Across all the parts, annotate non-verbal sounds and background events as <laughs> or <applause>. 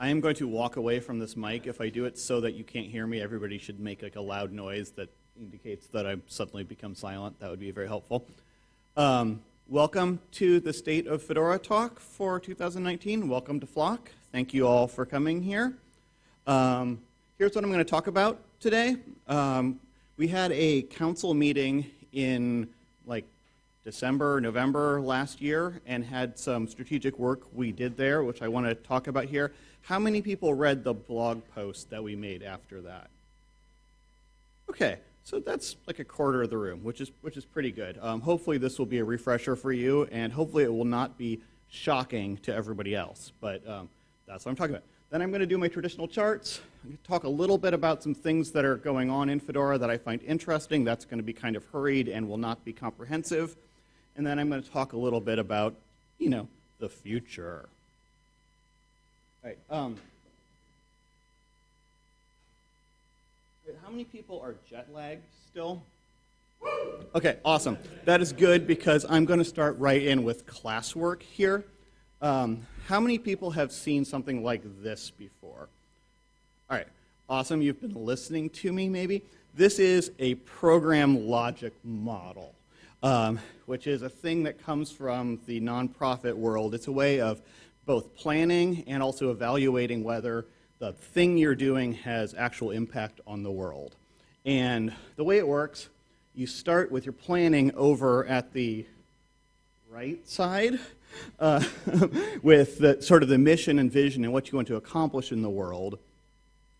I am going to walk away from this mic. If I do it so that you can't hear me, everybody should make like a loud noise that indicates that I've suddenly become silent. That would be very helpful. Um, welcome to the State of Fedora talk for 2019. Welcome to Flock. Thank you all for coming here. Um, here's what I'm going to talk about today. Um, we had a council meeting in like December, November last year and had some strategic work we did there, which I want to talk about here. How many people read the blog post that we made after that? Okay, so that's like a quarter of the room, which is, which is pretty good. Um, hopefully this will be a refresher for you, and hopefully it will not be shocking to everybody else, but um, that's what I'm talking about. Then I'm going to do my traditional charts. Talk a little bit about some things that are going on in Fedora that I find interesting. That's going to be kind of hurried and will not be comprehensive. And then I'm going to talk a little bit about, you know, the future. Right. Um, how many people are jet lagged still? Okay, awesome. That is good because I'm going to start right in with classwork here. Um, how many people have seen something like this before? All right, awesome. You've been listening to me, maybe. This is a program logic model um, which is a thing that comes from the nonprofit world. It's a way of both planning and also evaluating whether the thing you're doing has actual impact on the world. And the way it works, you start with your planning over at the right side <laughs> uh, <laughs> with the, sort of the mission and vision and what you want to accomplish in the world.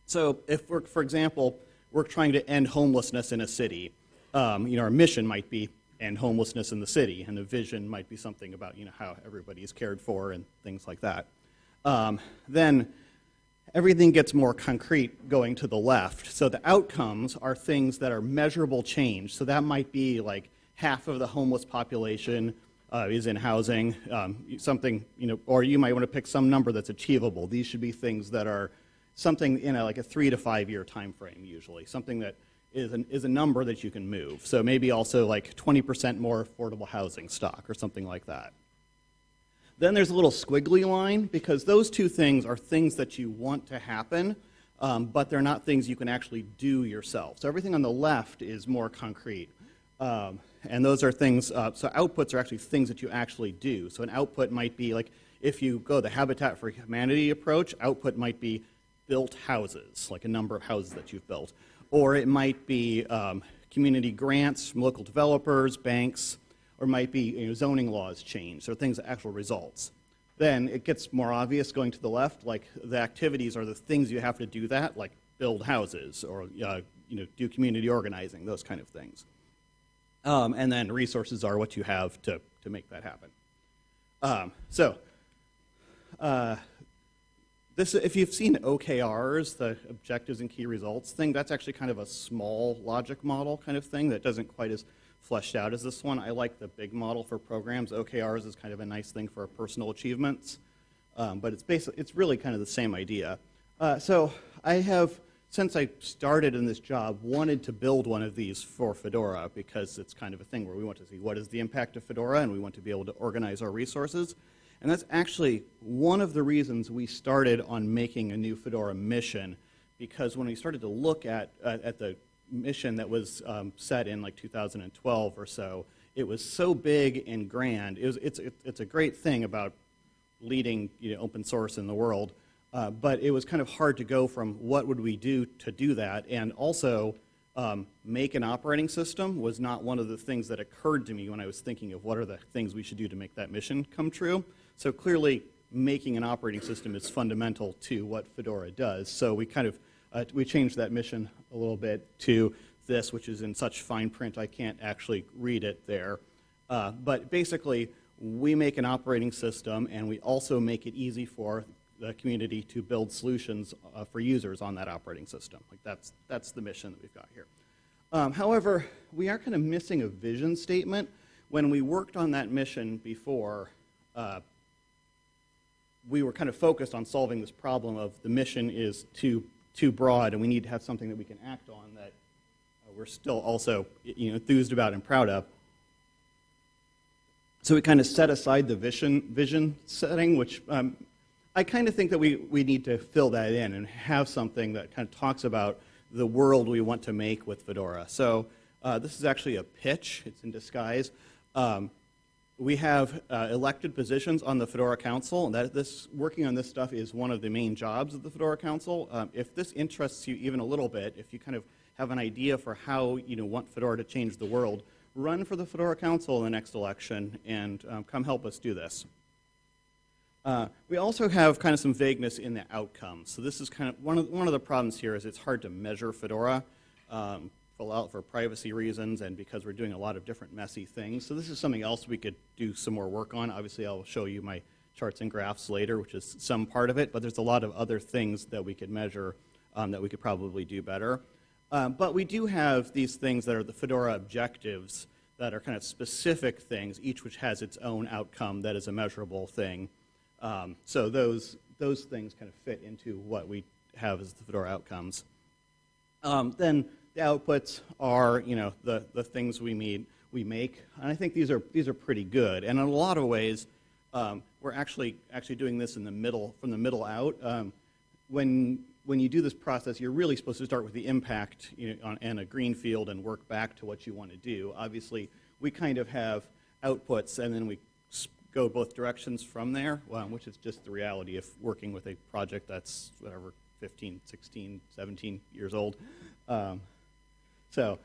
So if we're, for example, we're trying to end homelessness in a city, um, you know, our mission might be and homelessness in the city, and the vision might be something about you know how everybody is cared for and things like that. Um, then everything gets more concrete going to the left. So the outcomes are things that are measurable change. So that might be like half of the homeless population uh, is in housing, um, something you know, or you might want to pick some number that's achievable. These should be things that are something in a, like a three to five year time frame usually, something that is, an, is a number that you can move. So maybe also like 20% more affordable housing stock or something like that. Then there's a little squiggly line because those two things are things that you want to happen, um, but they're not things you can actually do yourself. So everything on the left is more concrete. Um, and those are things, uh, so outputs are actually things that you actually do. So an output might be like, if you go the Habitat for Humanity approach, output might be built houses, like a number of houses that you've built or it might be um, community grants from local developers, banks, or might be you know, zoning laws changed, or things, actual results. Then it gets more obvious going to the left, like the activities are the things you have to do that, like build houses or uh, you know, do community organizing, those kind of things. Um, and then resources are what you have to, to make that happen. Um, so, uh, this, if you've seen OKRs, the objectives and key results thing, that's actually kind of a small logic model kind of thing that doesn't quite as fleshed out as this one. I like the big model for programs. OKRs is kind of a nice thing for personal achievements, um, but it's basically it's really kind of the same idea. Uh, so I have, since I started in this job, wanted to build one of these for Fedora because it's kind of a thing where we want to see what is the impact of Fedora and we want to be able to organize our resources. And that's actually one of the reasons we started on making a new Fedora mission, because when we started to look at, uh, at the mission that was um, set in like 2012 or so, it was so big and grand. It was, it's, it's a great thing about leading you know, open source in the world, uh, but it was kind of hard to go from what would we do to do that, and also um, make an operating system was not one of the things that occurred to me when I was thinking of what are the things we should do to make that mission come true. So clearly, making an operating system is fundamental to what Fedora does. So we kind of uh, we changed that mission a little bit to this, which is in such fine print I can't actually read it there. Uh, but basically, we make an operating system, and we also make it easy for the community to build solutions uh, for users on that operating system. Like that's that's the mission that we've got here. Um, however, we are kind of missing a vision statement. When we worked on that mission before, uh, we were kind of focused on solving this problem of the mission is too, too broad and we need to have something that we can act on that uh, we're still also you know, enthused about and proud of. So we kind of set aside the vision, vision setting, which um, I kind of think that we, we need to fill that in and have something that kind of talks about the world we want to make with Fedora. So uh, this is actually a pitch. It's in disguise. Um, we have uh, elected positions on the Fedora Council, and that this working on this stuff is one of the main jobs of the Fedora Council. Um, if this interests you even a little bit, if you kind of have an idea for how you know want Fedora to change the world, run for the Fedora Council in the next election and um, come help us do this. Uh, we also have kind of some vagueness in the outcomes. So this is kind of one of one of the problems here is it's hard to measure Fedora. Um, for, for privacy reasons and because we're doing a lot of different messy things. So this is something else we could do some more work on. Obviously, I'll show you my charts and graphs later, which is some part of it, but there's a lot of other things that we could measure um, that we could probably do better. Um, but we do have these things that are the Fedora objectives that are kind of specific things, each which has its own outcome that is a measurable thing. Um, so those, those things kind of fit into what we have as the Fedora outcomes. Um, then the outputs are, you know, the, the things we meet, we make, and I think these are, these are pretty good. And in a lot of ways, um, we're actually, actually doing this in the middle, from the middle out. Um, when, when you do this process, you're really supposed to start with the impact you know, on, in a green field and work back to what you want to do. Obviously, we kind of have outputs, and then we go both directions from there, well, which is just the reality of working with a project that's, whatever, 15, 16, 17 years old. Um, so,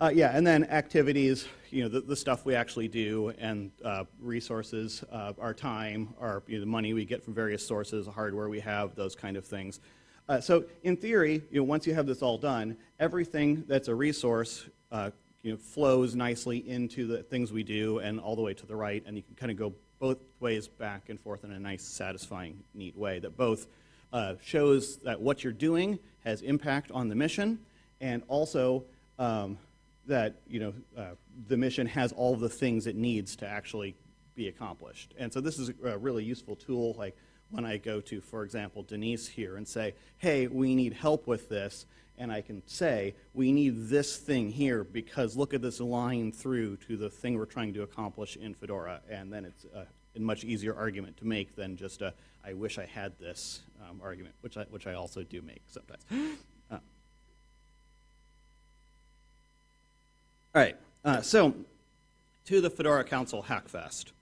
uh, yeah, and then activities, you know, the, the stuff we actually do, and uh, resources, uh, our time, our you know, the money we get from various sources, the hardware we have, those kind of things. Uh, so, in theory, you know, once you have this all done, everything that's a resource, uh, you know, flows nicely into the things we do, and all the way to the right, and you can kind of go both ways back and forth in a nice, satisfying, neat way that both uh, shows that what you're doing has impact on the mission, and also um, that you know uh, the mission has all the things it needs to actually be accomplished. And so this is a really useful tool. Like when I go to, for example, Denise here and say, "Hey, we need help with this," and I can say, "We need this thing here because look at this line through to the thing we're trying to accomplish in Fedora," and then it's a, a much easier argument to make than just a "I wish I had this" um, argument, which I which I also do make sometimes. <gasps> All right, uh, so to the Fedora Council Hackfest.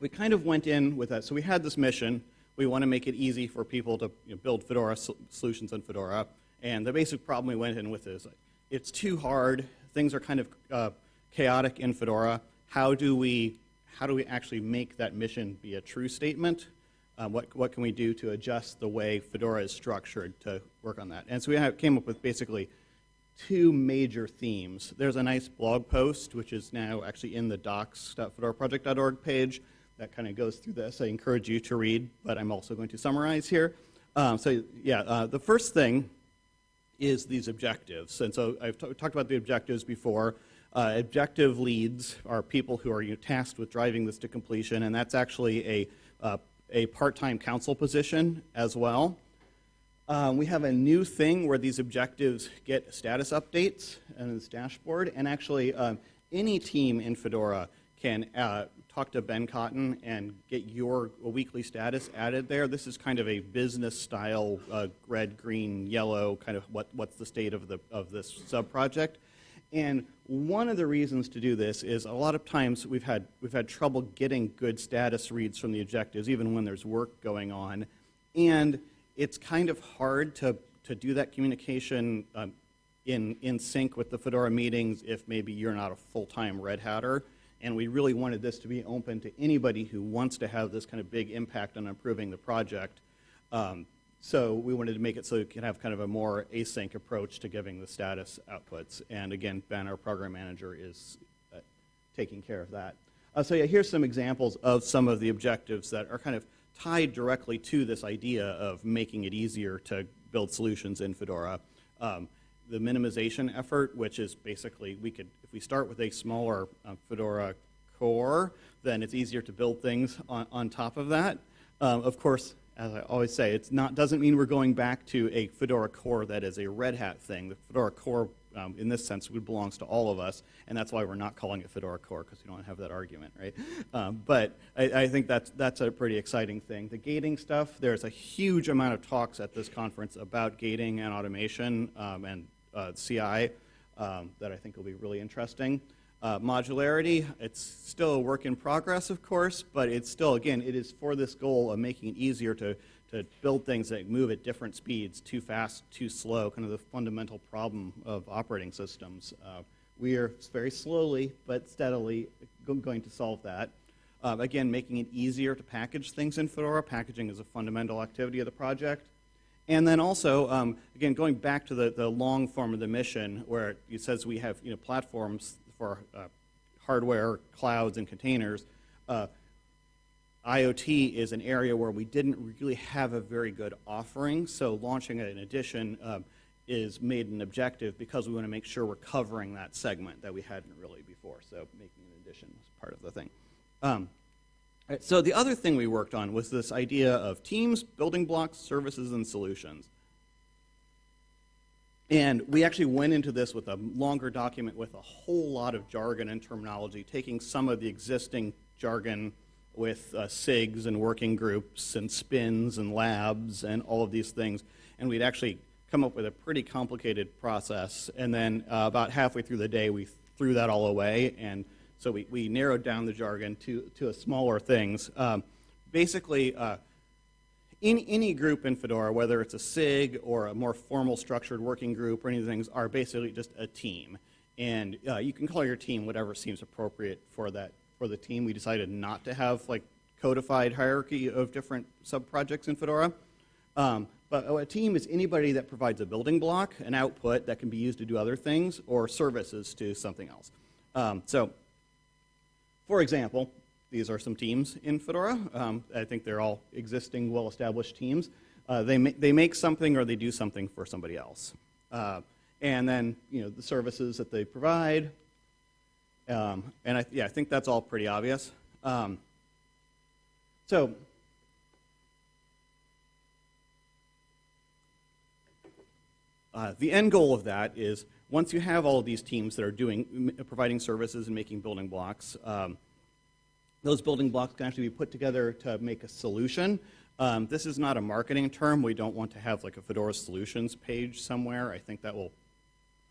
We kind of went in with that. So we had this mission. We want to make it easy for people to you know, build Fedora solutions in Fedora. And the basic problem we went in with is it's too hard. Things are kind of uh, chaotic in Fedora. How do we how do we actually make that mission be a true statement? Uh, what, what can we do to adjust the way Fedora is structured to work on that? And so we have, came up with basically two major themes. There's a nice blog post, which is now actually in the docs.fedoraproject.org page that kind of goes through this. I encourage you to read, but I'm also going to summarize here. Um, so yeah, uh, the first thing is these objectives. And so I've talked about the objectives before. Uh, objective leads are people who are you know, tasked with driving this to completion, and that's actually a, uh, a part-time council position as well. Um, we have a new thing where these objectives get status updates in this dashboard, and actually um, any team in Fedora can uh, talk to Ben Cotton and get your weekly status added there. This is kind of a business style uh, red, green, yellow kind of what, what's the state of, the, of this sub project. And one of the reasons to do this is a lot of times we've had, we've had trouble getting good status reads from the objectives, even when there's work going on. And it's kind of hard to, to do that communication um, in, in sync with the Fedora meetings if maybe you're not a full-time Red Hatter. And we really wanted this to be open to anybody who wants to have this kind of big impact on improving the project. Um, so we wanted to make it so you can have kind of a more async approach to giving the status outputs. And again, Ben, our program manager, is uh, taking care of that. Uh, so yeah, here's some examples of some of the objectives that are kind of tied directly to this idea of making it easier to build solutions in Fedora. Um, the minimization effort, which is basically we could, if we start with a smaller uh, Fedora core, then it's easier to build things on, on top of that. Um, of course, as I always say, it's not doesn't mean we're going back to a Fedora core that is a Red Hat thing. The Fedora core um, in this sense, it belongs to all of us, and that's why we're not calling it Fedora Core, because we don't have that argument, right? Um, but I, I, think that's, that's a pretty exciting thing. The gating stuff, there's a huge amount of talks at this conference about gating and automation um, and uh, CI um, that I think will be really interesting. Uh, modularity, it's still a work in progress, of course, but it's still, again, it is for this goal of making it easier to, to build things that move at different speeds, too fast, too slow, kind of the fundamental problem of operating systems. Uh, we are very slowly but steadily going to solve that. Uh, again, making it easier to package things in Fedora. Packaging is a fundamental activity of the project. And then also, um, again, going back to the, the long form of the mission, where it says we have you know, platforms for uh, hardware, clouds, and containers, uh, IoT is an area where we didn't really have a very good offering, so launching an edition um, is made an objective because we want to make sure we're covering that segment that we hadn't really before, so making an edition was part of the thing. Um, so the other thing we worked on was this idea of teams, building blocks, services, and solutions. And we actually went into this with a longer document with a whole lot of jargon and terminology, taking some of the existing jargon with uh, SIGs and working groups and spins and labs and all of these things. And we'd actually come up with a pretty complicated process. And then uh, about halfway through the day, we threw that all away. And so we, we narrowed down the jargon to, to smaller things. Um, basically, uh, any, any group in Fedora, whether it's a SIG or a more formal structured working group or any of the things, are basically just a team. And uh, you can call your team whatever seems appropriate for that for the team. We decided not to have like codified hierarchy of different sub-projects in Fedora. Um, but a team is anybody that provides a building block, an output that can be used to do other things, or services to something else. Um, so, for example, these are some teams in Fedora. Um, I think they're all existing, well-established teams. Uh, they, ma they make something or they do something for somebody else. Uh, and then, you know, the services that they provide. Um, and I, yeah, I think that's all pretty obvious. Um, so, uh, the end goal of that is once you have all of these teams that are doing, providing services and making building blocks, um, those building blocks can actually be put together to make a solution. Um, this is not a marketing term. We don't want to have like a Fedora Solutions page somewhere. I think that will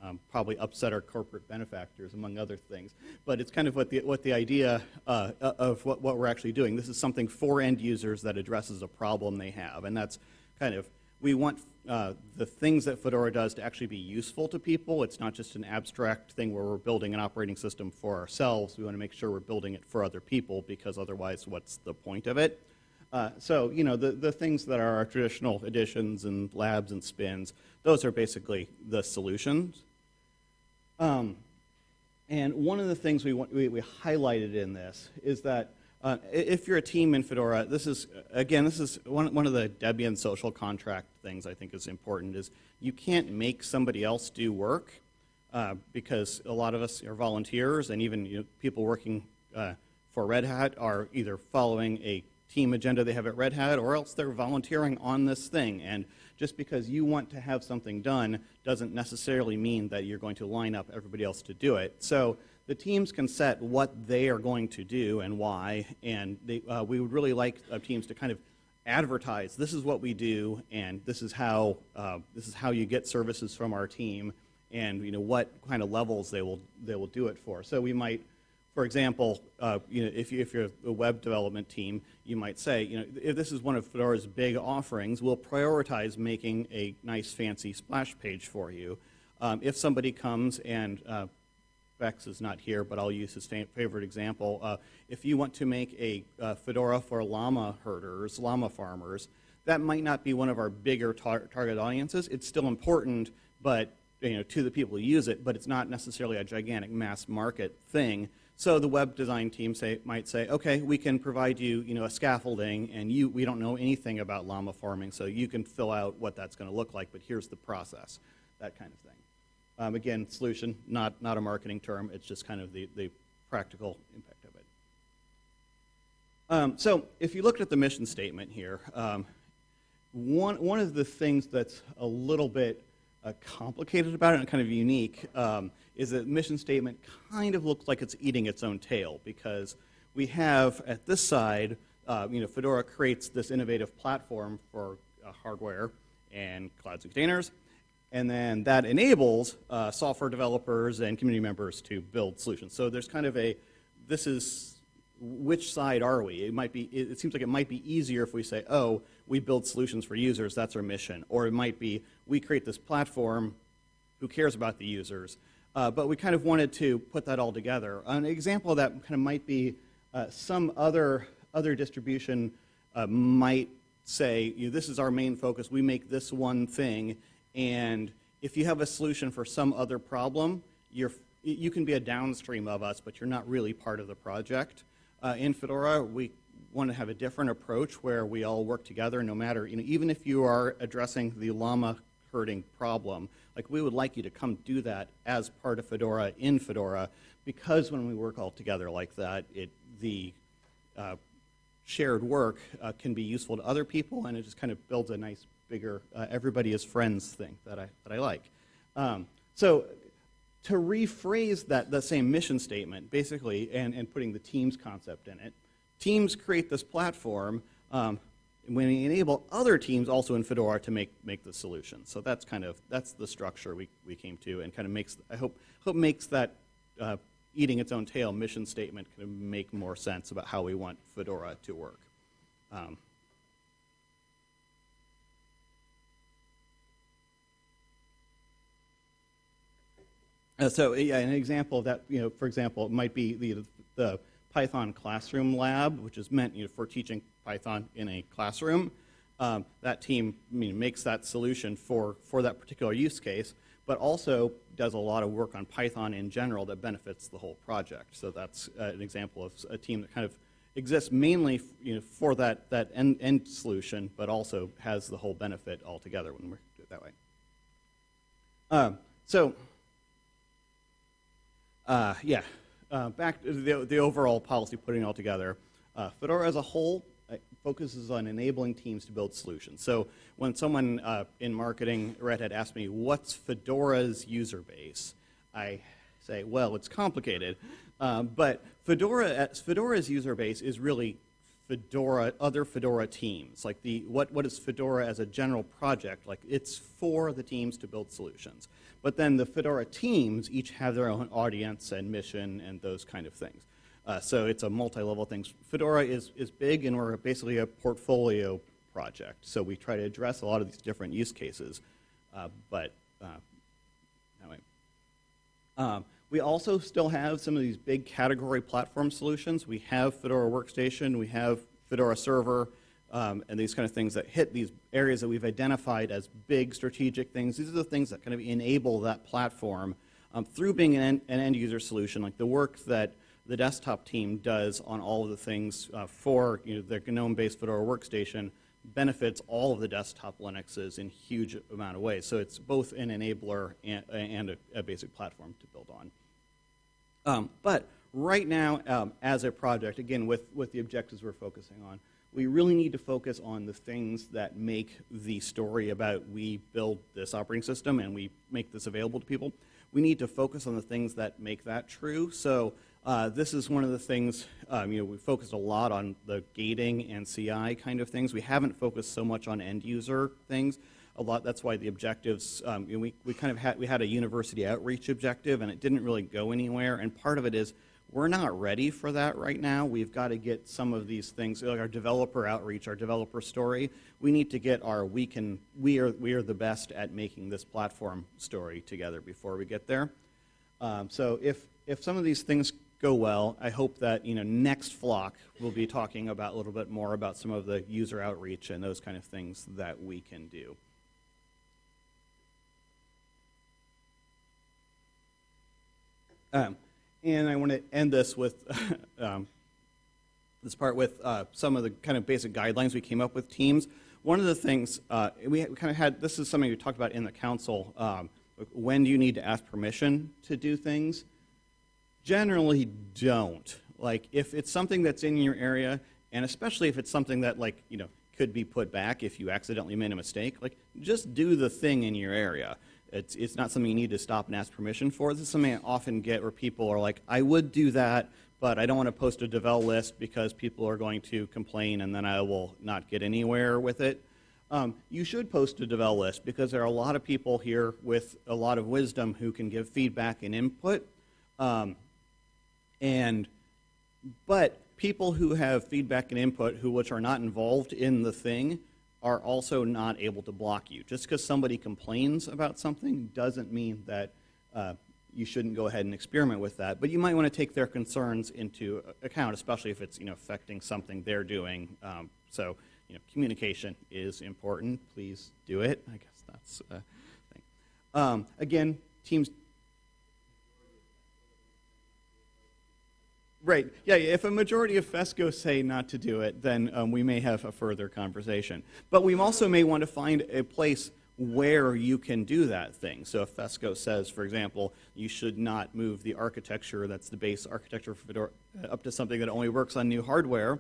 um, probably upset our corporate benefactors, among other things. But it's kind of what the, what the idea uh, of what, what we're actually doing. This is something for end users that addresses a problem they have. And that's kind of, we want uh, the things that Fedora does to actually be useful to people. It's not just an abstract thing where we're building an operating system for ourselves. We want to make sure we're building it for other people because otherwise what's the point of it? Uh, so, you know, the, the things that are our traditional editions and labs and spins, those are basically the solutions. Um, and one of the things we, want, we, we highlighted in this is that uh, if you're a team in Fedora, this is, again, this is one, one of the Debian social contract things I think is important, is you can't make somebody else do work uh, because a lot of us are volunteers and even you know, people working uh, for Red Hat are either following a team agenda they have at Red Hat or else they're volunteering on this thing. And just because you want to have something done doesn't necessarily mean that you're going to line up everybody else to do it. So the teams can set what they are going to do and why, and they, uh, we would really like uh, teams to kind of advertise this is what we do and this is how uh, this is how you get services from our team and you know what kind of levels they will they will do it for so we might for example uh, you know if, you, if you're a web development team you might say you know if this is one of fedora's big offerings we'll prioritize making a nice fancy splash page for you um, if somebody comes and uh, Bex is not here, but I'll use his favorite example. Uh, if you want to make a uh, Fedora for llama herders, llama farmers, that might not be one of our bigger tar target audiences. It's still important, but you know, to the people who use it, but it's not necessarily a gigantic mass market thing. So the web design team say, might say, okay, we can provide you, you know, a scaffolding, and you, we don't know anything about llama farming, so you can fill out what that's going to look like, but here's the process, that kind of thing. Um, again, solution, not, not a marketing term. It's just kind of the, the practical impact of it. Um, so if you looked at the mission statement here, um, one, one of the things that's a little bit uh, complicated about it and kind of unique um, is that mission statement kind of looks like it's eating its own tail because we have at this side, uh, you know, Fedora creates this innovative platform for uh, hardware and clouds and containers, and then that enables uh, software developers and community members to build solutions. So there's kind of a, this is, which side are we? It might be, it seems like it might be easier if we say, oh, we build solutions for users, that's our mission. Or it might be, we create this platform, who cares about the users? Uh, but we kind of wanted to put that all together. An example of that kind of might be uh, some other, other distribution uh, might say, you know, this is our main focus, we make this one thing, and if you have a solution for some other problem, you're, you can be a downstream of us, but you're not really part of the project. Uh, in Fedora, we want to have a different approach where we all work together no matter, you know, even if you are addressing the llama herding problem, like we would like you to come do that as part of Fedora in Fedora because when we work all together like that, it, the uh, shared work uh, can be useful to other people and it just kind of builds a nice bigger uh, everybody is friends thing that I, that I like. Um, so to rephrase that, that same mission statement, basically, and, and putting the Teams concept in it, Teams create this platform um, we enable other teams also in Fedora to make, make the solution. So that's kind of, that's the structure we, we came to and kind of makes, I hope, hope makes that uh, eating its own tail mission statement kind of make more sense about how we want Fedora to work. Um, Uh, so yeah, an example of that, you know, for example, it might be the, the Python Classroom Lab, which is meant you know, for teaching Python in a classroom. Um, that team I mean, makes that solution for, for that particular use case, but also does a lot of work on Python in general that benefits the whole project. So that's uh, an example of a team that kind of exists mainly you know, for that, that end, end solution, but also has the whole benefit altogether when we do it that way. Um, so uh, yeah, uh, back to the, the, overall policy putting all together. Uh, Fedora as a whole focuses on enabling teams to build solutions. So when someone uh, in marketing, Red Hat, asked me, what's Fedora's user base? I say, well, it's complicated. Um, but Fedora, Fedora's user base is really Fedora, other Fedora teams. Like the, what, what is Fedora as a general project? Like it's for the teams to build solutions. But then the Fedora teams each have their own audience and mission and those kind of things. Uh, so it's a multi-level thing. Fedora is, is big and we're basically a portfolio project. So we try to address a lot of these different use cases. Uh, but uh, anyway. Um, we also still have some of these big category platform solutions. We have Fedora Workstation, we have Fedora Server, um, and these kind of things that hit these areas that we've identified as big strategic things. These are the things that kind of enable that platform um, through being an an end, user solution, like the work that the desktop team does on all of the things uh, for you know, their GNOME-based Fedora workstation benefits all of the desktop Linuxes in huge amount of ways. So it's both an enabler and, and a, a, basic platform to build on. Um, but right now, um, as a project, again, with, with the objectives we're focusing on, we really need to focus on the things that make the story about we build this operating system and we make this available to people. We need to focus on the things that make that true. So uh, this is one of the things, um, you know, we focused a lot on the gating and CI kind of things. We haven't focused so much on end user things. A lot, that's why the objectives, um, you know, we, we kind of had, we had a university outreach objective and it didn't really go anywhere. And part of it is we're not ready for that right now. We've got to get some of these things, like our developer outreach, our developer story. We need to get our we can we are we are the best at making this platform story together before we get there. Um, so if if some of these things go well, I hope that you know next flock we'll be talking about a little bit more about some of the user outreach and those kind of things that we can do. Um, and I want to end this with <laughs> um, this part with uh, some of the kind of basic guidelines we came up with teams. One of the things uh, we kind of had, this is something we talked about in the council, um, when do you need to ask permission to do things? Generally don't. Like if it's something that's in your area, and especially if it's something that like, you know, could be put back if you accidentally made a mistake, like just do the thing in your area. It's, it's not something you need to stop and ask permission for. This is something I often get where people are like, I would do that, but I don't want to post a devel list because people are going to complain and then I will not get anywhere with it. Um, you should post a devel list because there are a lot of people here with a lot of wisdom who can give feedback and input. Um, and but people who have feedback and input who which are not involved in the thing are also not able to block you. Just because somebody complains about something doesn't mean that uh, you shouldn't go ahead and experiment with that. But you might want to take their concerns into account, especially if it's you know affecting something they're doing. Um, so you know, communication is important. Please do it. I guess that's a thing. Um, again, teams. Right. Yeah. If a majority of FESCO say not to do it, then um, we may have a further conversation. But we also may want to find a place where you can do that thing. So if FESCO says, for example, you should not move the architecture that's the base architecture for Fedora up to something that only works on new hardware,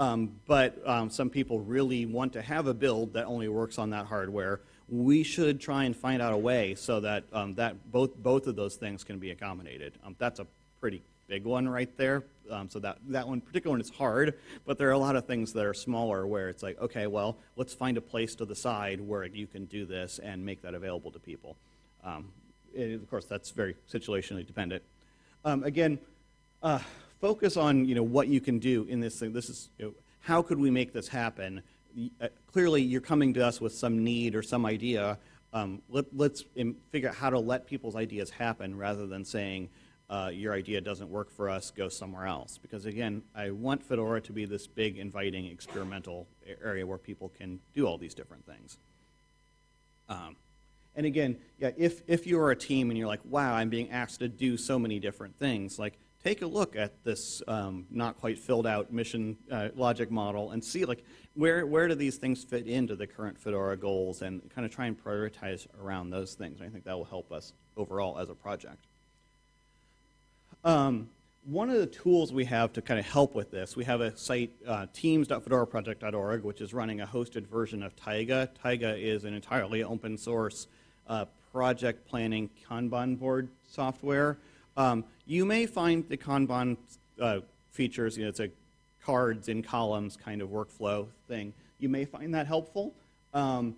um, but um, some people really want to have a build that only works on that hardware, we should try and find out a way so that, um, that both, both of those things can be accommodated. Um, that's a pretty big one right there. Um, so that, that one particular one is hard, but there are a lot of things that are smaller where it's like, okay, well, let's find a place to the side where you can do this and make that available to people. Um, of course, that's very situationally dependent. Um, again, uh, focus on you know what you can do in this thing. This is you know, how could we make this happen? Uh, clearly, you're coming to us with some need or some idea. Um, let, us figure out how to let people's ideas happen rather than saying, uh, your idea doesn't work for us, go somewhere else. Because again, I want Fedora to be this big, inviting, experimental area where people can do all these different things. Um, and again, yeah, if, if you're a team and you're like, wow, I'm being asked to do so many different things, like take a look at this um, not quite filled out mission uh, logic model and see like where, where do these things fit into the current Fedora goals and kind of try and prioritize around those things. I think that will help us overall as a project. Um, one of the tools we have to kind of help with this, we have a site, uh, teams.fedoraproject.org, which is running a hosted version of Taiga. Taiga is an entirely open source uh, project planning Kanban board software. Um, you may find the Kanban uh, features, you know, it's a cards in columns kind of workflow thing. You may find that helpful. Um,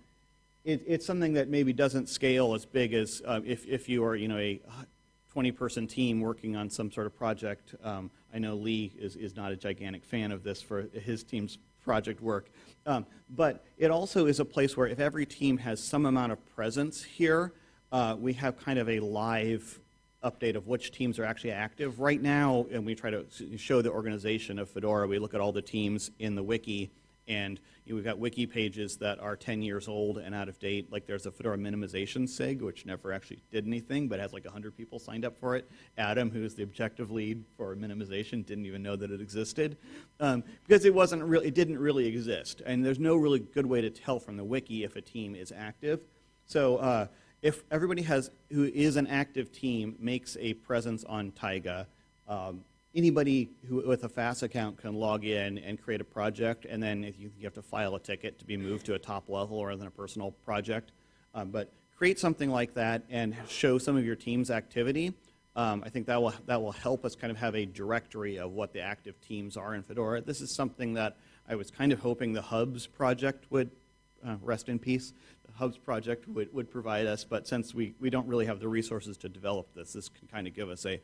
it, it's something that maybe doesn't scale as big as uh, if, if you are, you know, a 20-person team working on some sort of project. Um, I know Lee is, is not a gigantic fan of this for his team's project work. Um, but it also is a place where if every team has some amount of presence here, uh, we have kind of a live update of which teams are actually active. Right now, and we try to show the organization of Fedora, we look at all the teams in the wiki, and you know, we've got wiki pages that are 10 years old and out of date. Like there's a Fedora minimization SIG, which never actually did anything, but has like 100 people signed up for it. Adam, who's the objective lead for minimization, didn't even know that it existed um, because it wasn't really, it didn't really exist. And there's no really good way to tell from the wiki if a team is active. So uh, if everybody has, who is an active team makes a presence on Taiga, um, anybody who, with a FAS account can log in and create a project, and then if you, you, have to file a ticket to be moved to a top level rather than a personal project. Um, but create something like that and show some of your team's activity. Um, I think that will, that will help us kind of have a directory of what the active teams are in Fedora. This is something that I was kind of hoping the Hubs project would uh, rest in peace. The Hubs project would, would provide us, but since we, we don't really have the resources to develop this, this can kind of give us a,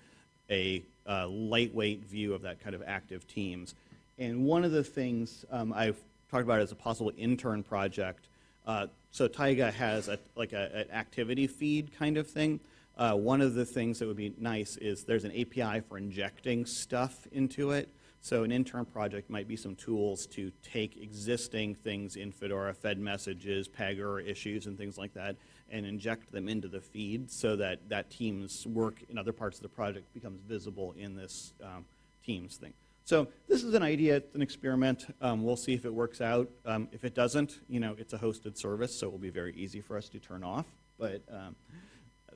a uh, lightweight view of that kind of active teams. And one of the things um, I've talked about as a possible intern project, uh, so Taiga has a, like a, an activity feed kind of thing. Uh, one of the things that would be nice is there's an API for injecting stuff into it. So an intern project might be some tools to take existing things in Fedora, Fed messages, Pagure issues, and things like that, and inject them into the feed so that that team's work in other parts of the project becomes visible in this um, Teams thing. So this is an idea, it's an experiment. Um, we'll see if it works out. Um, if it doesn't, you know, it's a hosted service, so it will be very easy for us to turn off. But um,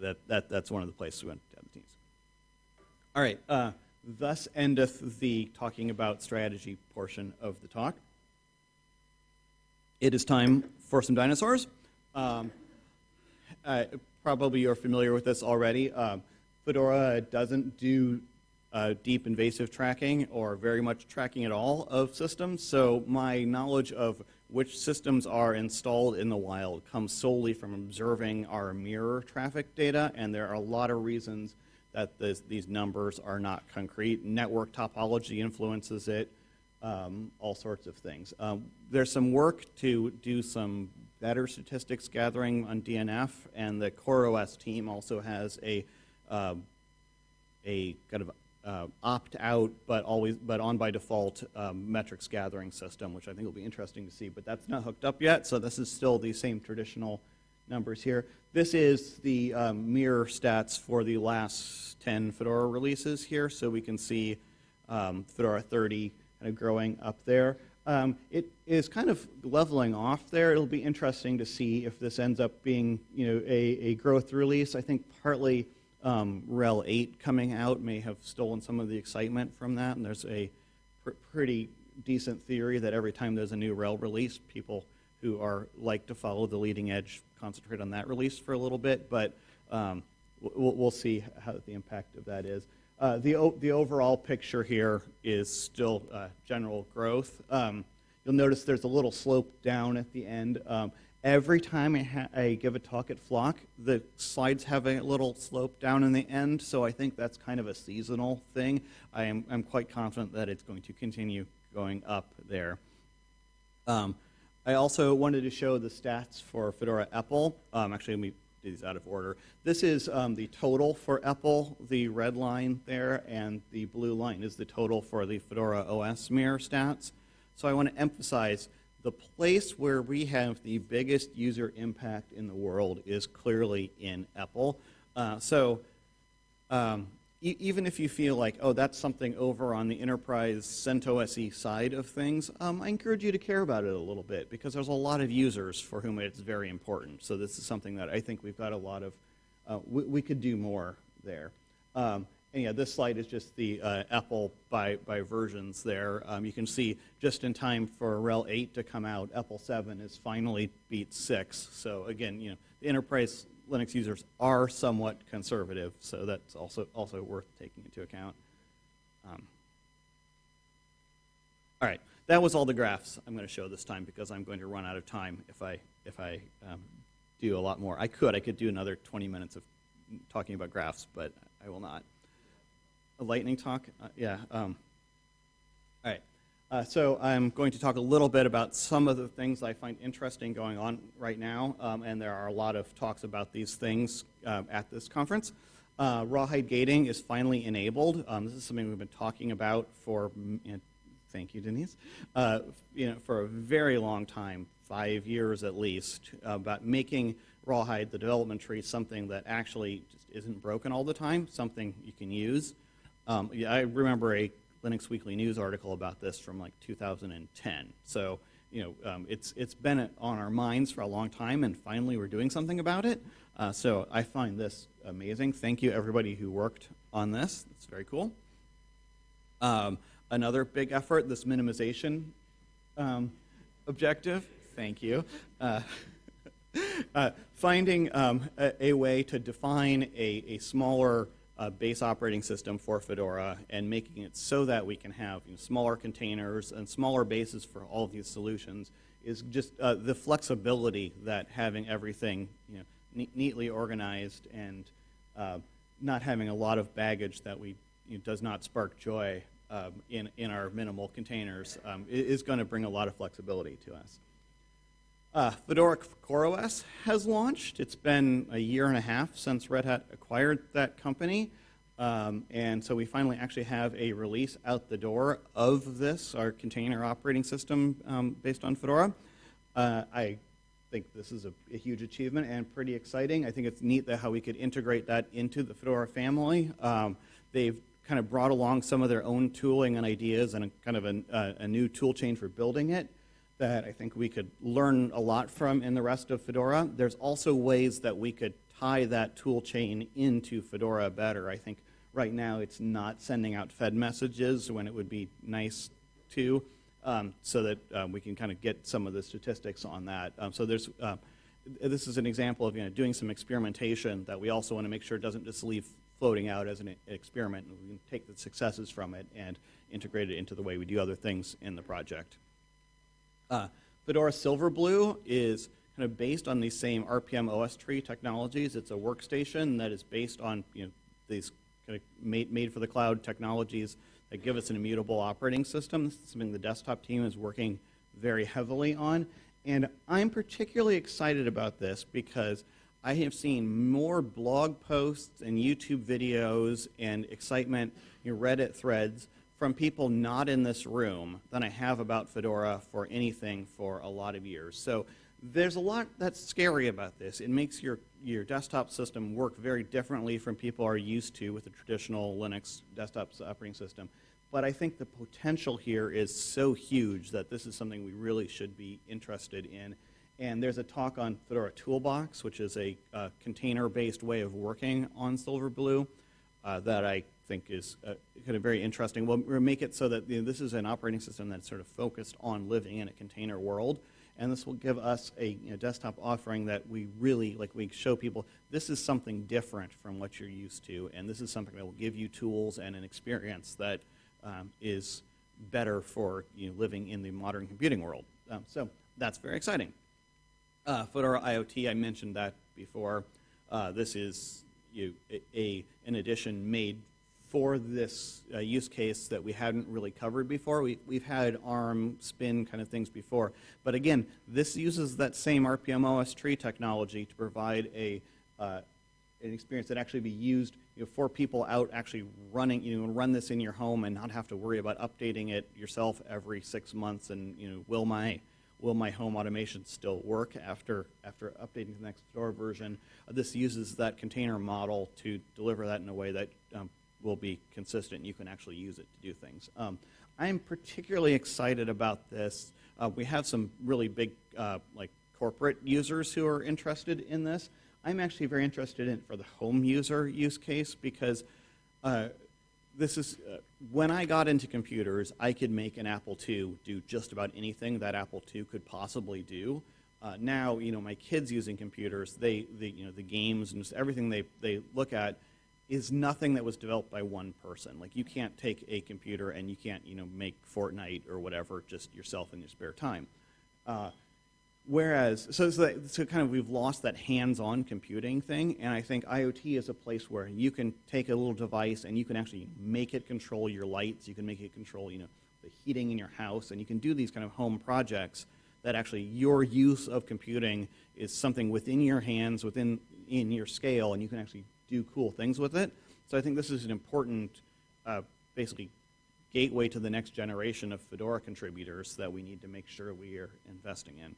that, that, that's one of the places we want to have the teams. All right. Uh, thus endeth the talking about strategy portion of the talk. It is time for some dinosaurs. Um, uh, probably you're familiar with this already. Um, Fedora doesn't do uh, deep invasive tracking or very much tracking at all of systems. So my knowledge of which systems are installed in the wild comes solely from observing our mirror traffic data, and there are a lot of reasons that this, these numbers are not concrete. Network topology influences it, um, all sorts of things. Um, there's some work to do some better statistics gathering on DNF, and the CoreOS team also has a uh, a kind of uh, opt-out, but always but on by default um, metrics gathering system, which I think will be interesting to see. But that's not hooked up yet, so this is still the same traditional numbers here. This is the um, mirror stats for the last 10 Fedora releases here, so we can see um, Fedora 30 kind of growing up there. Um, it is kind of leveling off there. It'll be interesting to see if this ends up being, you know, a, a growth release. I think partly um, RHEL 8 coming out may have stolen some of the excitement from that, and there's a pr pretty decent theory that every time there's a new RHEL release, people who are like to follow the leading edge concentrate on that release for a little bit, but um, we'll, we'll, see how the impact of that is. Uh, the, the overall picture here is still uh, general growth. Um, you'll notice there's a little slope down at the end. Um, every time I, I, give a talk at Flock, the slides have a little slope down in the end, so I think that's kind of a seasonal thing. I am I'm quite confident that it's going to continue going up there. Um, I also wanted to show the stats for Fedora EPEL. Um, actually, let me do these out of order. This is um, the total for EPEL, the red line there, and the blue line is the total for the Fedora OS mirror stats. So I want to emphasize the place where we have the biggest user impact in the world is clearly in EPEL. Uh, so um, even if you feel like, oh, that's something over on the enterprise CentOSE side of things, um, I encourage you to care about it a little bit because there's a lot of users for whom it's very important. So this is something that I think we've got a lot of, uh, we, we, could do more there. Um, and yeah, this slide is just the uh, EPEL by, by versions there. Um, you can see just in time for RHEL 8 to come out, EPEL 7 is finally beat 6. So again, you know, the enterprise Linux users are somewhat conservative, so that's also, also worth taking into account. Um, all right, that was all the graphs I'm going to show this time because I'm going to run out of time if I, if I um, do a lot more. I could, I could do another 20 minutes of talking about graphs, but I will not. A lightning talk? Uh, yeah. Um, all right. Uh, so I'm going to talk a little bit about some of the things I find interesting going on right now, um, and there are a lot of talks about these things uh, at this conference. Uh, rawhide gating is finally enabled. Um, this is something we've been talking about for, thank you, Denise, uh, you know, for a very long time, five years at least, about making rawhide, the development tree, something that actually just isn't broken all the time, something you can use. Um, yeah, I remember a Linux Weekly News article about this from like 2010. So, you know, um, it's, it's been on our minds for a long time, and finally we're doing something about it. Uh, so I find this amazing. Thank you, everybody who worked on this. It's very cool. Um, another big effort, this minimization um, objective. Thank you. Uh, <laughs> uh, finding um, a, a, way to define a, a smaller uh, base operating system for Fedora and making it so that we can have you know, smaller containers and smaller bases for all of these solutions is just uh, the flexibility that having everything you know, ne neatly organized and uh, not having a lot of baggage that we you know, does not spark joy um, in, in our minimal containers um, is going to bring a lot of flexibility to us. Uh, Fedora CoreOS has launched. It's been a year and a half since Red Hat acquired that company. Um, and so we finally actually have a release out the door of this, our container operating system um, based on Fedora. Uh, I think this is a, a, huge achievement and pretty exciting. I think it's neat that how we could integrate that into the Fedora family. Um, they've kind of brought along some of their own tooling and ideas and a, kind of a, uh, a new tool chain for building it that I think we could learn a lot from in the rest of Fedora. There's also ways that we could tie that tool chain into Fedora better. I think right now it's not sending out Fed messages when it would be nice to, um, so that um, we can kind of get some of the statistics on that. Um, so there's uh, this is an example of you know, doing some experimentation that we also want to make sure doesn't just leave floating out as an experiment. We can take the successes from it and integrate it into the way we do other things in the project. Uh, Fedora Silverblue is kind of based on these same rpm-ostree technologies. It's a workstation that is based on you know, these kind of made, made for the cloud technologies that give us an immutable operating system. This is something the desktop team is working very heavily on. And I'm particularly excited about this because I have seen more blog posts and YouTube videos and excitement, know, Reddit threads from people not in this room than I have about Fedora for anything for a lot of years. So there's a lot that's scary about this. It makes your, your desktop system work very differently from people are used to with a traditional Linux desktop operating system. But I think the potential here is so huge that this is something we really should be interested in. And there's a talk on Fedora Toolbox, which is a container-based way of working on Silverblue uh, that I think is uh, kind of very interesting. We'll, we'll make it so that you know, this is an operating system that's sort of focused on living in a container world. And this will give us a you know, desktop offering that we really, like we show people, this is something different from what you're used to. And this is something that will give you tools and an experience that um, is better for you know, living in the modern computing world. Um, so that's very exciting. Uh, Fedora IoT, I mentioned that before. Uh, this is you, a, a, an edition made for this uh, use case that we hadn't really covered before. We, we've had ARM spin kind of things before. But again, this uses that same rpm-ostree technology to provide a, uh, an experience that actually be used you know, for people out actually running, you know, run this in your home and not have to worry about updating it yourself every six months and, you know, will my will my home automation still work after, after updating the next door version? This uses that container model to deliver that in a way that um, will be consistent. You can actually use it to do things. Um, I'm particularly excited about this. Uh, we have some really big, uh, like corporate users who are interested in this. I'm actually very interested in it for the home user use case because uh, this is uh, when I got into computers, I could make an Apple II do just about anything that Apple II could possibly do. Uh, now, you know, my kids using computers, they, the, you know, the games and just everything they, they look at is nothing that was developed by one person. Like you can't take a computer and you can't, you know, make Fortnite or whatever just yourself in your spare time. Uh, Whereas, so, so, that, so kind of we've lost that hands-on computing thing, and I think IoT is a place where you can take a little device and you can actually make it control your lights, you can make it control, you know, the heating in your house, and you can do these kind of home projects that actually your use of computing is something within your hands, within in your scale, and you can actually do cool things with it. So I think this is an important, uh, basically, gateway to the next generation of Fedora contributors that we need to make sure we are investing in.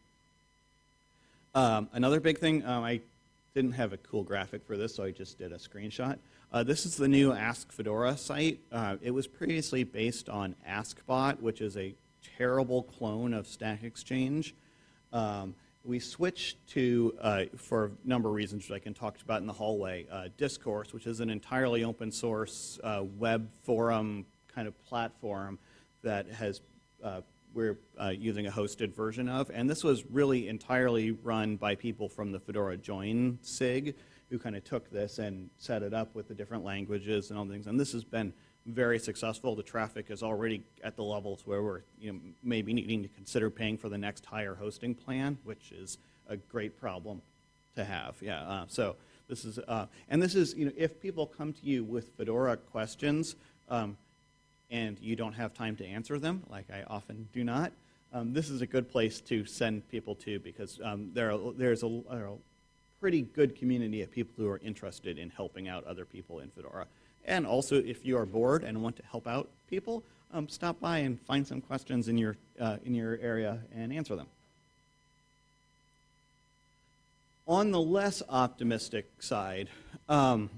Um, another big thing, um, I didn't have a cool graphic for this, so I just did a screenshot. Uh, this is the new Ask Fedora site. Uh, it was previously based on AskBot, which is a terrible clone of Stack Exchange. Um, we switched to, uh, for a number of reasons which I can talk about in the hallway, uh, Discourse, which is an entirely open source uh, web forum kind of platform that has uh, we're uh, using a hosted version of. And this was really entirely run by people from the Fedora Join SIG who kind of took this and set it up with the different languages and all things. And this has been very successful. The traffic is already at the levels where we're you know, maybe needing to consider paying for the next higher hosting plan, which is a great problem to have. Yeah. Uh, so this is, uh, and this is, you know, if people come to you with Fedora questions, um, and you don't have time to answer them, like I often do not, um, this is a good place to send people to because um, there are, there's a, a, pretty good community of people who are interested in helping out other people in Fedora. And also, if you are bored and want to help out people, um, stop by and find some questions in your, uh, in your area and answer them. On the less optimistic side, um,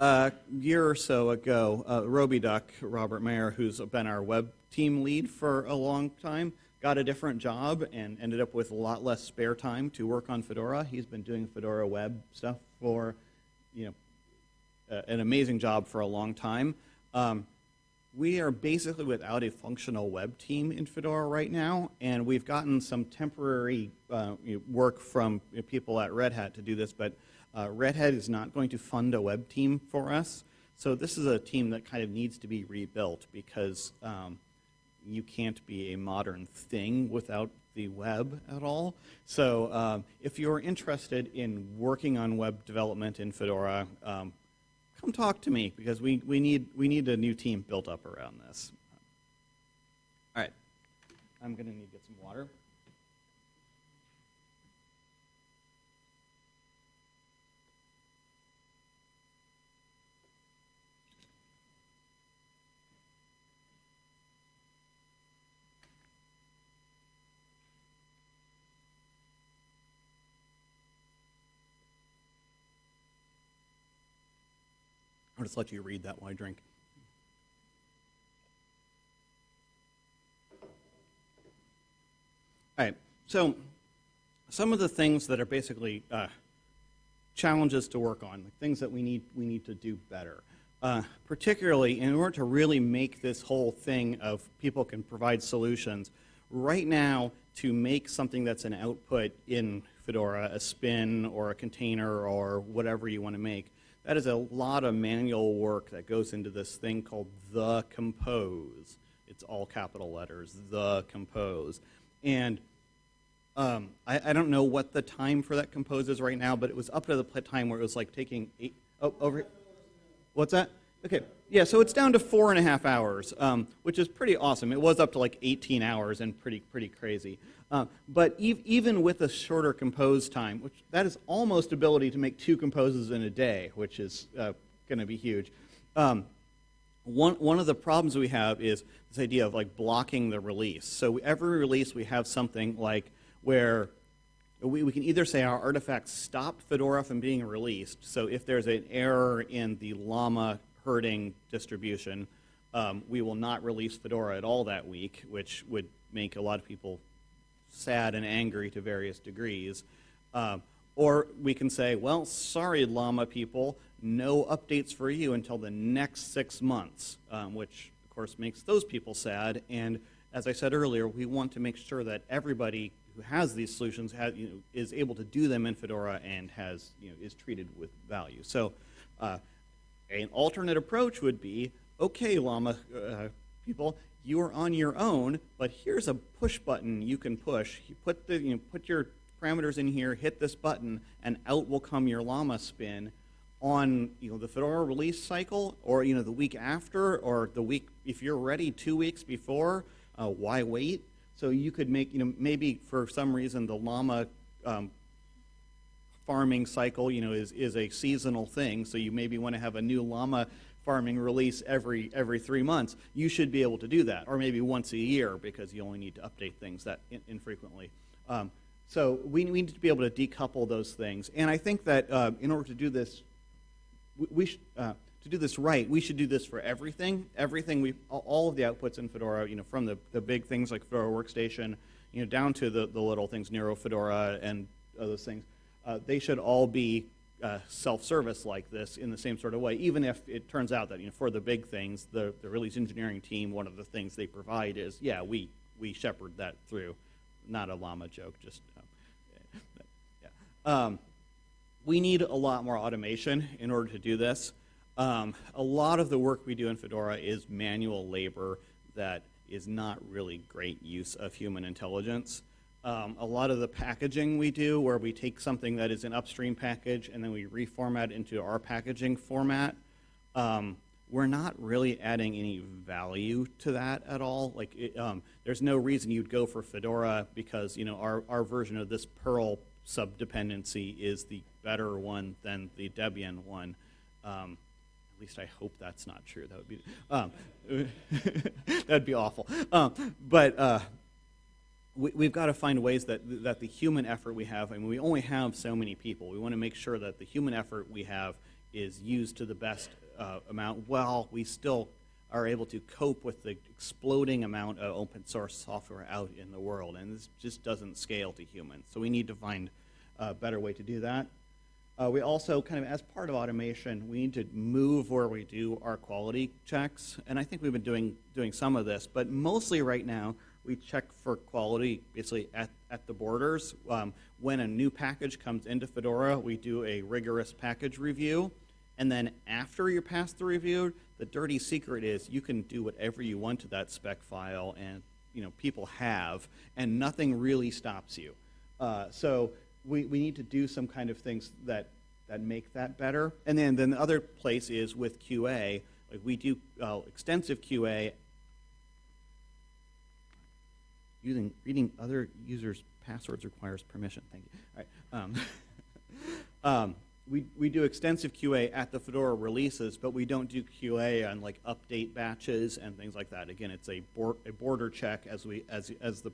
a year or so ago, uh, RobyDuck, Robert Mayer, who's been our web team lead for a long time, got a different job and ended up with a lot less spare time to work on Fedora. He's been doing Fedora web stuff for, you know, an amazing job for a long time. Um, we are basically without a functional web team in Fedora right now, and we've gotten some temporary uh, work from you know, people at Red Hat to do this, but uh, Red Hat is not going to fund a web team for us. So this is a team that kind of needs to be rebuilt because um, you can't be a modern thing without the web at all. So um, if you're interested in working on web development in Fedora, um, come talk to me because we, we, need, we need a new team built up around this. All right, I'm going to need to get some water. I'll just let you read that while I drink. All right, so some of the things that are basically uh, challenges to work on, like things that we need, we need to do better. Uh, particularly in order to really make this whole thing of people can provide solutions, right now to make something that's an output in Fedora, a spin or a container or whatever you want to make, that is a lot of manual work that goes into this thing called the compose. It's all capital letters, the compose. And um, I, I, don't know what the time for that compose is right now, but it was up to the time where it was like taking eight, oh, over, what's that? Okay, yeah, so it's down to four and a half hours, um, which is pretty awesome. It was up to like 18 hours and pretty, pretty crazy. Uh, but ev even with a shorter compose time, which that is almost ability to make two composes in a day, which is uh, going to be huge. Um, one, one of the problems we have is this idea of like blocking the release. So every release we have something like where we, we can either say our artifacts stop Fedora from being released. So if there's an error in the llama herding distribution, um, we will not release Fedora at all that week, which would make a lot of people sad and angry to various degrees. Uh, or we can say, well, sorry, llama people, no updates for you until the next six months, um, which, of course, makes those people sad. And as I said earlier, we want to make sure that everybody who has these solutions has, you know, is able to do them in Fedora and has, you know, is treated with value. So uh, an alternate approach would be, okay, llama uh, people, you are on your own, but here's a push button you can push. You put, the, you know, put your parameters in here, hit this button, and out will come your llama spin on you know, the Fedora release cycle, or you know, the week after, or the week, if you're ready two weeks before, uh, why wait? So you could make, you know, maybe for some reason the llama um, farming cycle, you know, is, is a seasonal thing, so you maybe want to have a new llama farming release every every three months, you should be able to do that, or maybe once a year because you only need to update things that in, infrequently. Um, so we, we, need to be able to decouple those things, and I think that uh, in order to do this, we, we uh, to do this right, we should do this for everything. Everything we all of the outputs in Fedora, you know, from the, the big things like Fedora Workstation, you know, down to the, the little things, NeuroFedora and those things, they should all be uh, self-service like this in the same sort of way, even if it turns out that you know, for the big things, the, the release engineering team, one of the things they provide is, yeah, we, we shepherd that through. Not a llama joke, just, um, <laughs> yeah. Um, we need a lot more automation in order to do this. Um, a lot of the work we do in Fedora is manual labor that is not really great use of human intelligence. Um, a lot of the packaging we do, where we take something that is an upstream package and then we reformat into our packaging format, um, we're not really adding any value to that at all. Like, it, um, there's no reason you'd go for Fedora because you know our, our version of this Perl subdependency is the better one than the Debian one. Um, at least I hope that's not true. That would be um, <laughs> that'd be awful. Um, but uh, we, have got to find ways that, that the human effort we have, I mean, we only have so many people. We want to make sure that the human effort we have is used to the best uh, amount while we still are able to cope with the exploding amount of open source software out in the world. And this just doesn't scale to humans. So we need to find a better way to do that. Uh, we also kind of, as part of automation, we need to move where we do our quality checks, and I think we've been doing doing some of this, but mostly right now we check for quality basically at, at the borders. Um, when a new package comes into Fedora, we do a rigorous package review, and then after you pass the review, the dirty secret is you can do whatever you want to that spec file, and you know people have, and nothing really stops you. Uh, so we, we need to do some kind of things that, that make that better. And then, then the other place is with QA. Like we do uh, extensive QA using reading other users' passwords requires permission. Thank you. All right. Um, <laughs> um, we, we do extensive QA at the Fedora releases, but we don't do QA on like update batches and things like that. Again, it's a, board, a border check as we as as the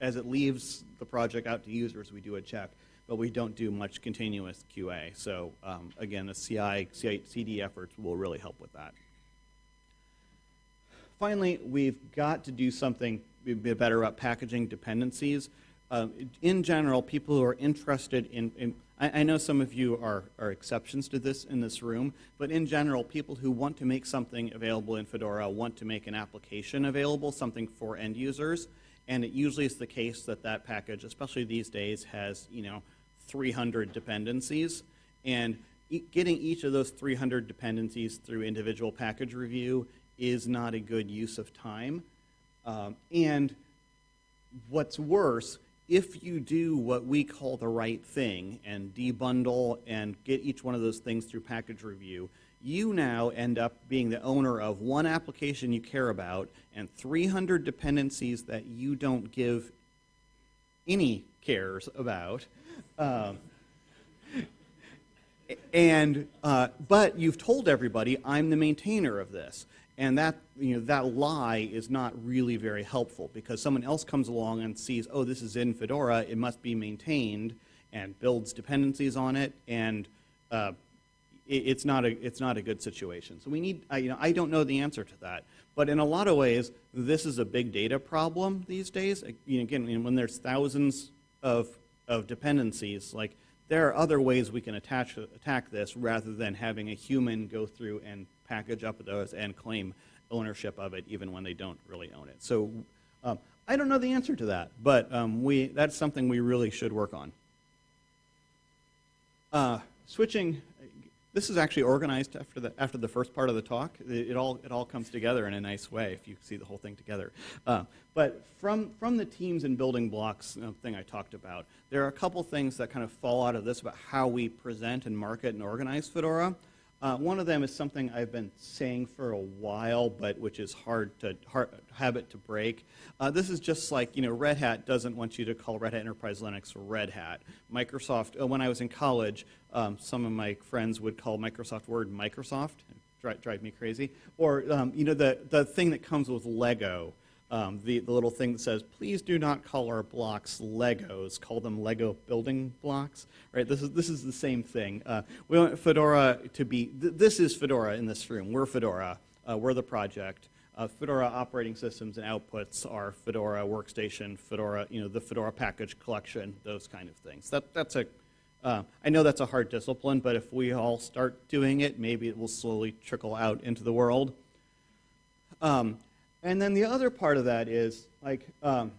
as it leaves the project out to users, we do a check, but we don't do much continuous QA. So um, again, the CI, CI CD efforts will really help with that. Finally, we've got to do something be better about packaging dependencies. Um, in general, people who are interested in, in I, I, know some of you are, are exceptions to this in this room, but in general, people who want to make something available in Fedora want to make an application available, something for end users, and it usually is the case that that package, especially these days, has you know 300 dependencies, and e getting each of those 300 dependencies through individual package review is not a good use of time. Um, and what's worse, if you do what we call the right thing and debundle and get each one of those things through package review, you now end up being the owner of one application you care about and 300 dependencies that you don't give any cares about. Um, and uh, but you've told everybody I'm the maintainer of this. And that, you know, that lie is not really very helpful because someone else comes along and sees, oh, this is in Fedora, it must be maintained, and builds dependencies on it, and uh, it, it's, not a, it's not a good situation. So we need, I, you know, I don't know the answer to that. But in a lot of ways, this is a big data problem these days. You know, again, when there's thousands of, of dependencies, like there are other ways we can attach, attack this rather than having a human go through and package up those and claim ownership of it even when they don't really own it. So um, I don't know the answer to that, but um, we, that's something we really should work on. Uh, switching, this is actually organized after the, after the first part of the talk. It, it, all, it all comes together in a nice way if you see the whole thing together. Uh, but from, from the teams and building blocks thing I talked about, there are a couple things that kind of fall out of this about how we present and market and organize Fedora. Uh, one of them is something I've been saying for a while, but which is hard to hard, habit to break. Uh, this is just like you know, Red Hat doesn't want you to call Red Hat Enterprise Linux Red Hat. Microsoft. Uh, when I was in college, um, some of my friends would call Microsoft Word Microsoft. Drive, drive me crazy. Or um, you know, the the thing that comes with Lego um, the, the little thing that says, please do not call our blocks Legos, call them Lego building blocks, right? This is, this is the same thing. Uh, we want Fedora to be, th this is Fedora in this room. We're Fedora. Uh, we're the project. Uh, Fedora operating systems and outputs are Fedora workstation, Fedora, you know, the Fedora package collection, those kind of things. That, that's a, uh, I know that's a hard discipline, but if we all start doing it, maybe it will slowly trickle out into the world. Um, and then the other part of that is like, um,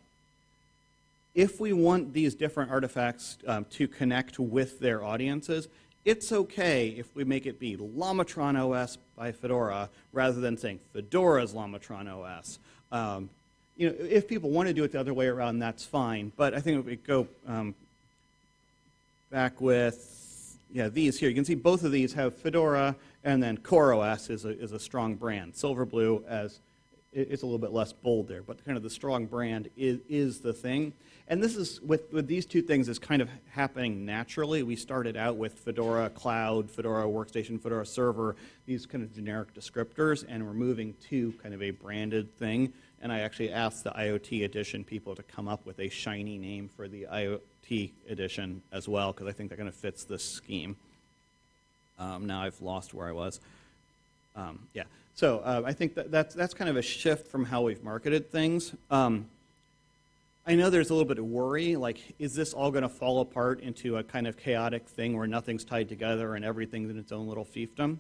if we want these different artifacts um, to connect with their audiences, it's okay if we make it be Lamatron OS by Fedora rather than saying Fedora's Lamatron OS. Um, you know, if people want to do it the other way around, that's fine. But I think if we go um, back with yeah these here, you can see both of these have Fedora, and then CoreOS is a, is a strong brand. Silverblue as it's a little bit less bold there, but kind of the strong brand is, is the thing. And this is, with, with these two things, is kind of happening naturally. We started out with Fedora Cloud, Fedora Workstation, Fedora Server, these kind of generic descriptors, and we're moving to kind of a branded thing. And I actually asked the IoT edition people to come up with a shiny name for the IoT edition as well, because I think that kind of fits this scheme. Um, now I've lost where I was. Um, yeah. So uh, I think that that's, that's kind of a shift from how we've marketed things. Um, I know there's a little bit of worry, like, is this all going to fall apart into a kind of chaotic thing where nothing's tied together and everything's in its own little fiefdom?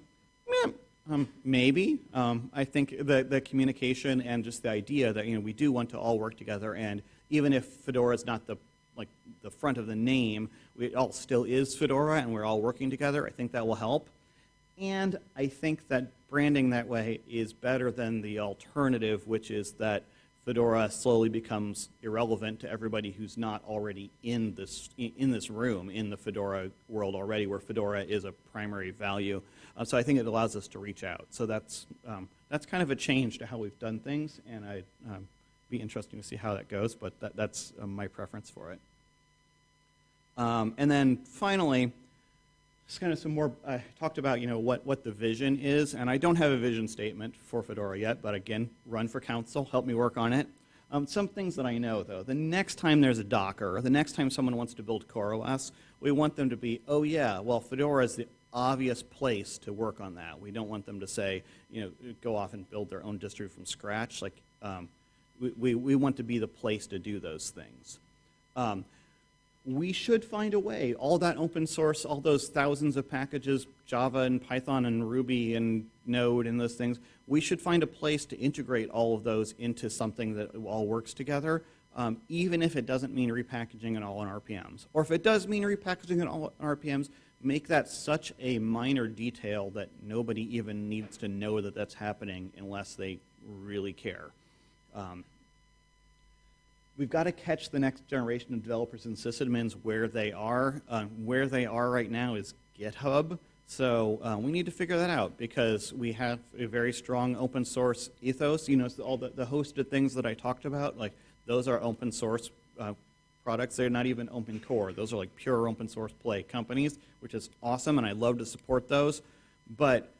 Meh, um, maybe. Um, I think the, the communication and just the idea that, you know, we do want to all work together, and even if Fedora is not the, like, the front of the name, it all still is Fedora, and we're all working together, I think that will help. And I think that branding that way is better than the alternative, which is that Fedora slowly becomes irrelevant to everybody who's not already in this, in this room, in the Fedora world already, where Fedora is a primary value. Uh, so I think it allows us to reach out. So that's, um, that's kind of a change to how we've done things, and I'd um, be interesting to see how that goes, but that, that's uh, my preference for it. Um, and then finally, just kind of some more, I talked about, you know, what, what the vision is, and I don't have a vision statement for Fedora yet, but again, run for council, help me work on it. Um, some things that I know, though, the next time there's a Docker, the next time someone wants to build CoreOS, we want them to be, oh yeah, well, Fedora is the obvious place to work on that. We don't want them to say, you know, go off and build their own distro from scratch. Like, um, we, we, we want to be the place to do those things. Um, we should find a way. All that open source, all those thousands of packages, Java and Python and Ruby and Node and those things, we should find a place to integrate all of those into something that all works together, um, even if it doesn't mean repackaging it all in RPMs. Or if it does mean repackaging it all in RPMs, make that such a minor detail that nobody even needs to know that that's happening unless they really care. Um, we've got to catch the next generation of developers and sysadmins where they are. Uh, where they are right now is GitHub. So uh, we need to figure that out because we have a very strong open source ethos. You know, all the, the hosted things that I talked about, like those are open source uh, products. They're not even open core. Those are like pure open source play companies, which is awesome, and I love to support those. But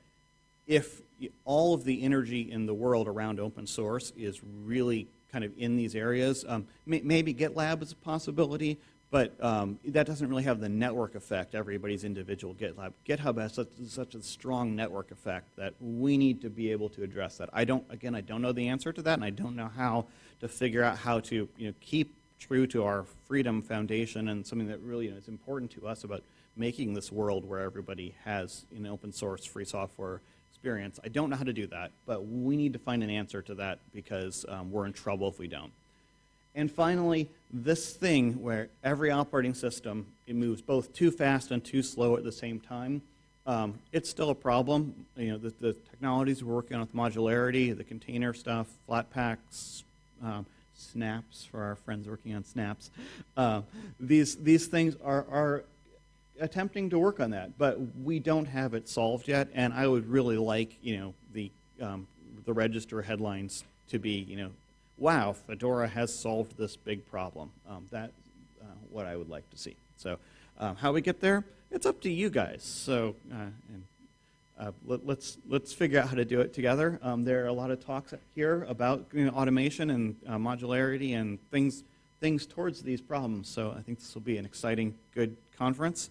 if all of the energy in the world around open source is really kind of in these areas. Um, may, maybe GitLab is a possibility, but um, that doesn't really have the network effect, everybody's individual GitLab. GitHub has such, such, a strong network effect that we need to be able to address that. I don't, again, I don't know the answer to that, and I don't know how to figure out how to you know, keep true to our freedom foundation and something that really you know, is important to us about making this world where everybody has you know, open source free software experience. I don't know how to do that, but we need to find an answer to that because um, we're in trouble if we don't. And finally, this thing where every operating system, it moves both too fast and too slow at the same time, um, it's still a problem. You know, the, the, technologies we're working on with modularity, the container stuff, Flatpaks, um, snaps for our friends working on snaps. Uh, these, these things are, are attempting to work on that, but we don't have it solved yet. And I would really like, you know, the um, the register headlines to be, you know, wow, Fedora has solved this big problem. Um, that's uh, what I would like to see. So, um, how we get there, it's up to you guys. So, uh, and, uh, let, us let's, let's figure out how to do it together. Um, there are a lot of talks here about you know, automation and uh, modularity and things things towards these problems. So I think this will be an exciting, good conference.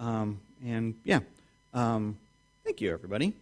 Um, and yeah, um, thank you, everybody.